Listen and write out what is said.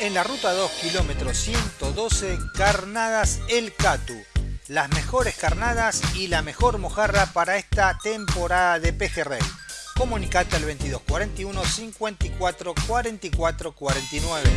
En la ruta 2, kilómetro 112, Carnadas El Catu. Las mejores carnadas y la mejor mojarra para esta temporada de pejerrey. Comunicate al 2241 54 44 49.